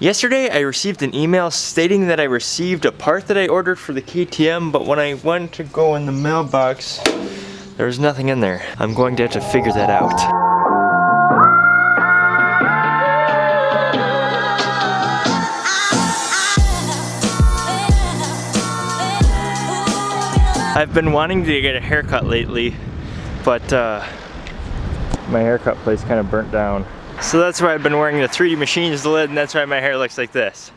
Yesterday I received an email stating that I received a part that I ordered for the KTM, but when I went to go in the mailbox, there was nothing in there. I'm going to have to figure that out. I've been wanting to get a haircut lately, but uh, my haircut place kind of burnt down. So that's why I've been wearing the 3D Machines lid and that's why my hair looks like this.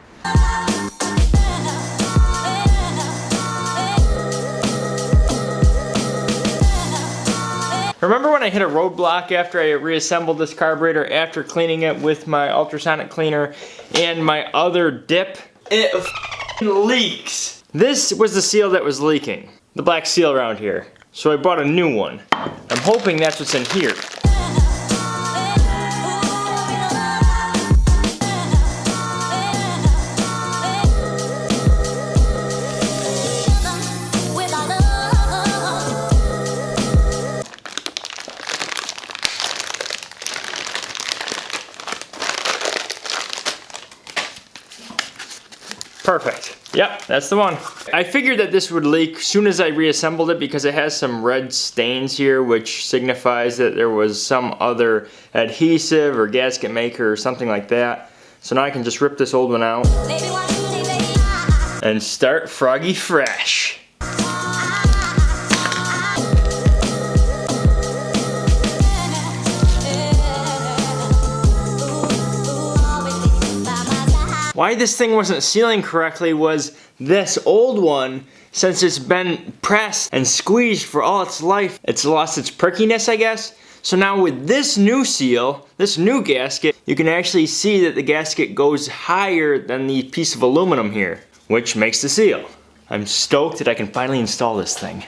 Remember when I hit a roadblock after I reassembled this carburetor after cleaning it with my ultrasonic cleaner and my other dip? It leaks. This was the seal that was leaking. The black seal around here. So I bought a new one. I'm hoping that's what's in here. Perfect. Yep, that's the one. I figured that this would leak soon as I reassembled it because it has some red stains here which signifies that there was some other adhesive or gasket maker or something like that. So now I can just rip this old one out and start Froggy fresh. Why this thing wasn't sealing correctly was this old one, since it's been pressed and squeezed for all its life, it's lost its perkiness, I guess. So now with this new seal, this new gasket, you can actually see that the gasket goes higher than the piece of aluminum here, which makes the seal. I'm stoked that I can finally install this thing.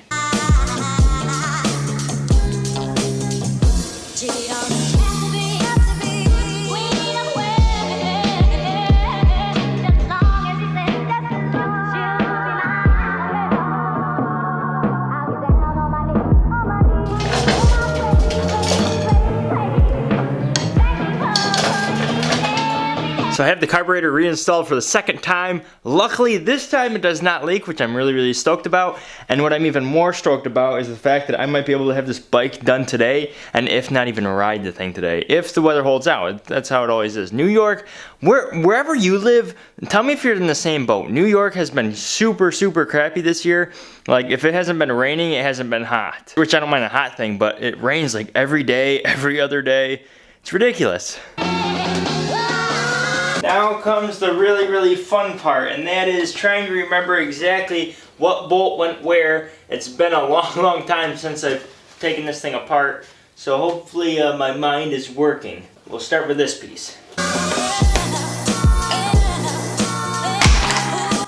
So I have the carburetor reinstalled for the second time. Luckily, this time it does not leak, which I'm really, really stoked about. And what I'm even more stoked about is the fact that I might be able to have this bike done today, and if not even ride the thing today, if the weather holds out. That's how it always is. New York, where, wherever you live, tell me if you're in the same boat. New York has been super, super crappy this year. Like, if it hasn't been raining, it hasn't been hot. Which I don't mind a hot thing, but it rains like every day, every other day. It's ridiculous. Now comes the really, really fun part, and that is trying to remember exactly what bolt went where. It's been a long, long time since I've taken this thing apart, so hopefully uh, my mind is working. We'll start with this piece. I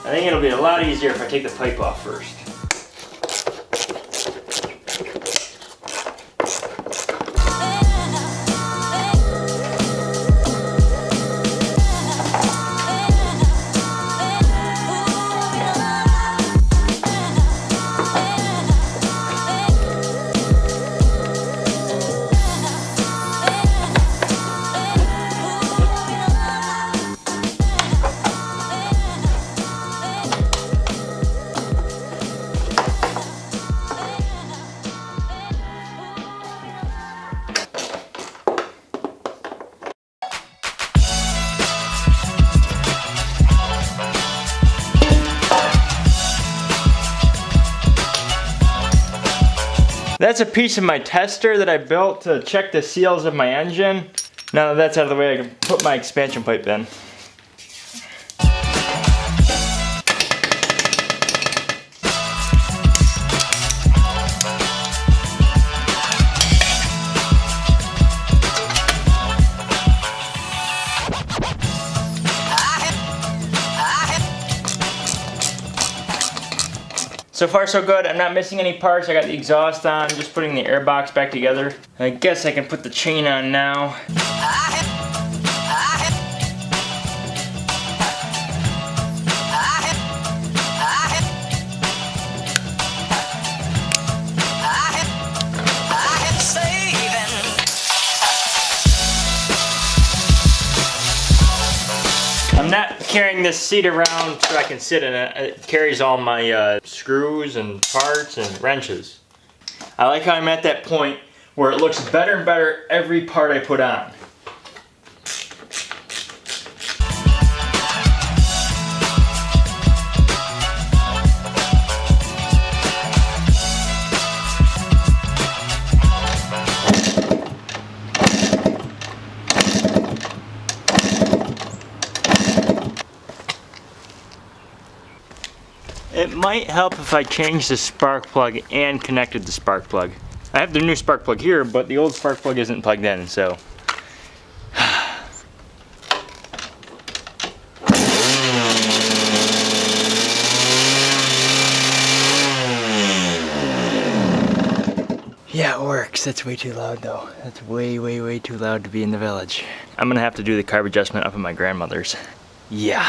think it'll be a lot easier if I take the pipe off first. That's a piece of my tester that I built to check the seals of my engine. Now that that's out of the way, I can put my expansion pipe in. So far so good, I'm not missing any parts. I got the exhaust on, just putting the air box back together. I guess I can put the chain on now. Ah! Carrying this seat around so I can sit in it. It carries all my uh, screws and parts and wrenches. I like how I'm at that point where it looks better and better every part I put on. Might help if I change the spark plug and connected the spark plug. I have the new spark plug here, but the old spark plug isn't plugged in, so. Yeah, it works. That's way too loud though. That's way, way, way too loud to be in the village. I'm gonna have to do the carb adjustment up at my grandmother's. Yeah.